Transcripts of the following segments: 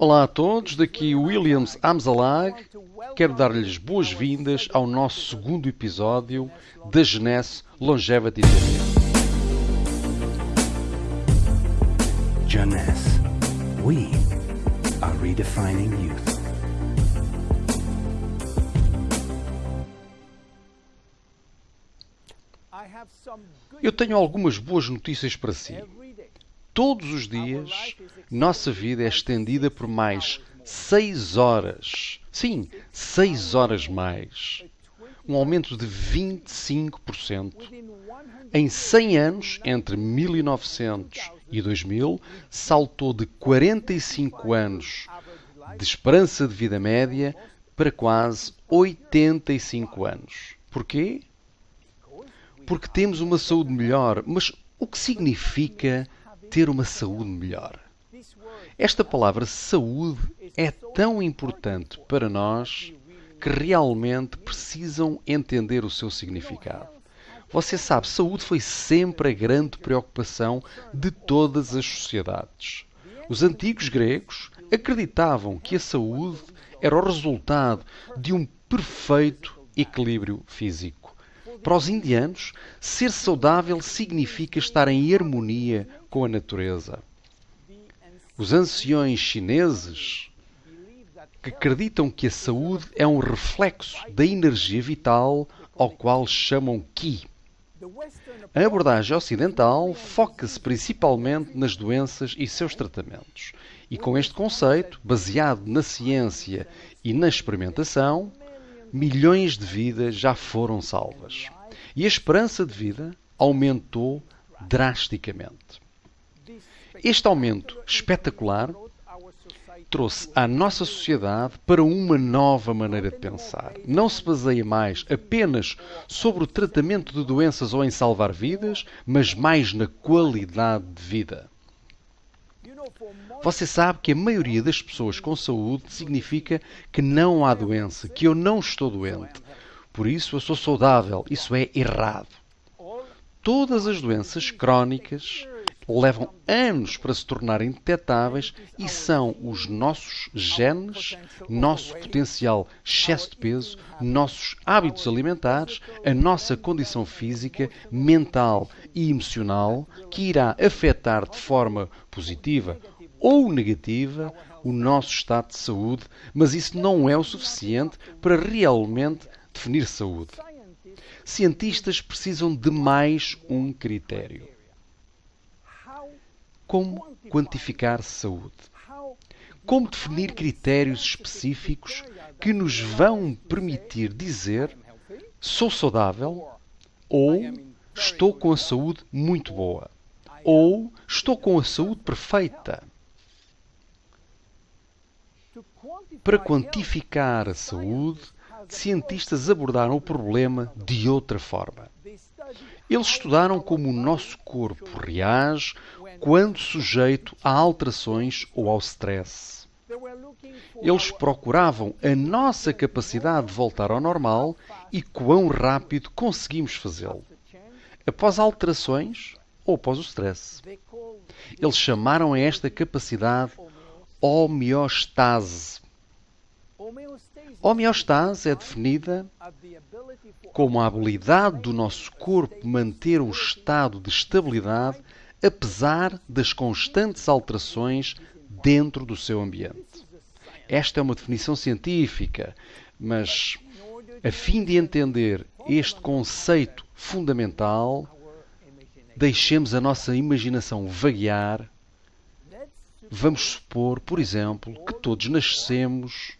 Olá a todos, daqui Williams Amzalag. Quero dar-lhes boas-vindas ao nosso segundo episódio da Genesse Longevity TV. Jeunesse. We are redefining youth. Eu tenho algumas boas notícias para si. Todos os dias, nossa vida é estendida por mais 6 horas. Sim, 6 horas mais. Um aumento de 25%. Em 100 anos, entre 1900 e 2000, saltou de 45 anos de esperança de vida média para quase 85 anos. Porquê? Porque temos uma saúde melhor. Mas o que significa ter uma saúde melhor? Esta palavra saúde é tão importante para nós que realmente precisam entender o seu significado. Você sabe, saúde foi sempre a grande preocupação de todas as sociedades. Os antigos gregos acreditavam que a saúde era o resultado de um perfeito equilíbrio físico. Para os indianos, ser saudável significa estar em harmonia com a natureza. Os anciões chineses que acreditam que a saúde é um reflexo da energia vital ao qual chamam Qi. A abordagem ocidental foca-se principalmente nas doenças e seus tratamentos. E com este conceito, baseado na ciência e na experimentação, milhões de vidas já foram salvas. E a esperança de vida aumentou drasticamente. Este aumento espetacular trouxe a nossa sociedade para uma nova maneira de pensar. Não se baseia mais apenas sobre o tratamento de doenças ou em salvar vidas, mas mais na qualidade de vida. Você sabe que a maioria das pessoas com saúde significa que não há doença, que eu não estou doente. Por isso eu sou saudável. Isso é errado. Todas as doenças crónicas levam anos para se tornarem detectáveis e são os nossos genes, nosso potencial excesso de peso, nossos hábitos alimentares, a nossa condição física, mental e emocional que irá afetar de forma positiva ou negativa o nosso estado de saúde, mas isso não é o suficiente para realmente definir saúde. Cientistas precisam de mais um critério como quantificar saúde? Como definir critérios específicos que nos vão permitir dizer sou saudável ou estou com a saúde muito boa ou estou com a saúde perfeita? Para quantificar a saúde, cientistas abordaram o problema de outra forma. Eles estudaram como o nosso corpo reage quando sujeito a alterações ou ao stress. Eles procuravam a nossa capacidade de voltar ao normal e quão rápido conseguimos fazê-lo. Após alterações ou após o stress. Eles chamaram a esta capacidade homeostase. Homeostase é definida como a habilidade do nosso corpo manter um estado de estabilidade apesar das constantes alterações dentro do seu ambiente. Esta é uma definição científica, mas a fim de entender este conceito fundamental, deixemos a nossa imaginação vaguear. Vamos supor, por exemplo, que todos nascemos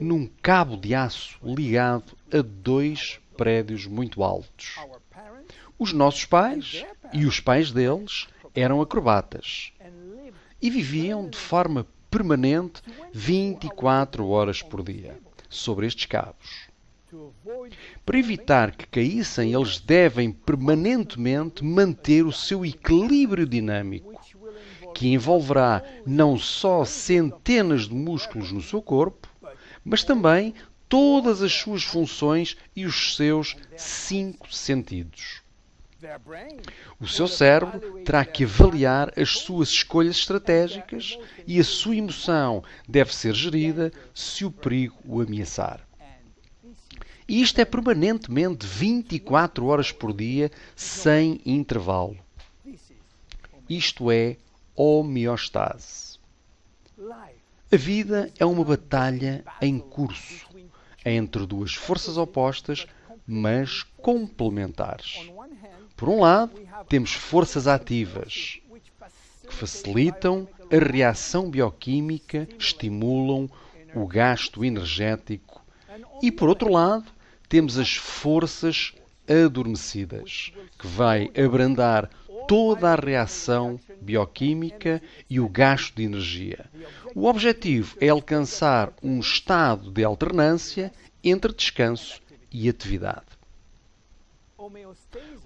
num cabo de aço ligado a dois prédios muito altos. Os nossos pais e os pais deles eram acrobatas e viviam de forma permanente 24 horas por dia sobre estes cabos. Para evitar que caíssem, eles devem permanentemente manter o seu equilíbrio dinâmico, que envolverá não só centenas de músculos no seu corpo, mas também todas as suas funções e os seus cinco sentidos. O seu cérebro terá que avaliar as suas escolhas estratégicas e a sua emoção deve ser gerida se o perigo o ameaçar. E isto é permanentemente 24 horas por dia, sem intervalo. Isto é homeostase. A vida é uma batalha em curso entre duas forças opostas, mas complementares. Por um lado, temos forças ativas que facilitam a reação bioquímica, estimulam o gasto energético, e por outro lado, temos as forças adormecidas, que vai abrandar toda a reação bioquímica e o gasto de energia. O objetivo é alcançar um estado de alternância entre descanso e atividade.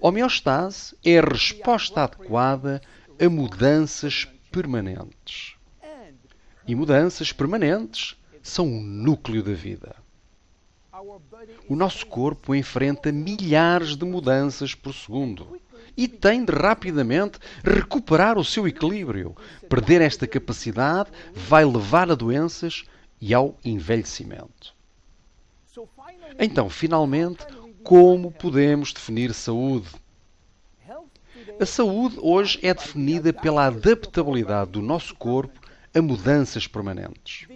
Homeostase é a resposta adequada a mudanças permanentes. E mudanças permanentes são o núcleo da vida. O nosso corpo enfrenta milhares de mudanças por segundo e tem de rapidamente recuperar o seu equilíbrio. Perder esta capacidade vai levar a doenças e ao envelhecimento. Então, finalmente, como podemos definir saúde? A saúde hoje é definida pela adaptabilidade do nosso corpo a mudanças permanentes.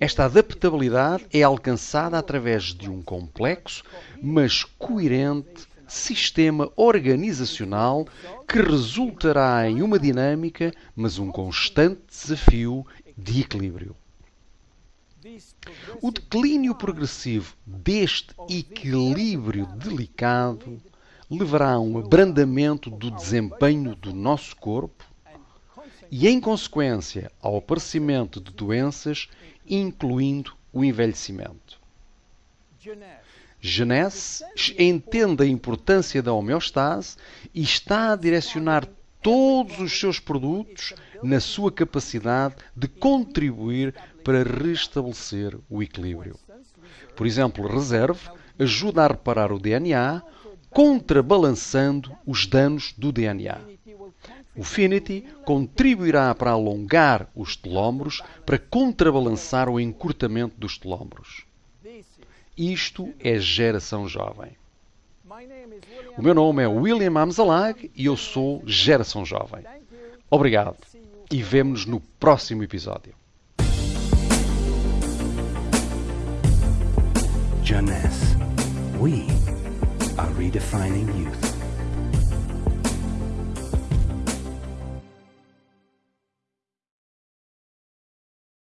Esta adaptabilidade é alcançada através de um complexo, mas coerente sistema organizacional que resultará em uma dinâmica, mas um constante desafio de equilíbrio. O declínio progressivo deste equilíbrio delicado levará a um abrandamento do desempenho do nosso corpo e, em consequência, ao aparecimento de doenças, incluindo o envelhecimento. Genese entende a importância da homeostase e está a direcionar todos os seus produtos na sua capacidade de contribuir para restabelecer o equilíbrio. Por exemplo, Reserve ajuda a reparar o DNA, contrabalançando os danos do DNA. O Finity contribuirá para alongar os telómeros para contrabalançar o encurtamento dos telómeros. Isto é geração jovem. O meu nome é William Amzalag e eu sou Geração Jovem. Obrigado e vemo-nos no próximo episódio. We are redefining youth.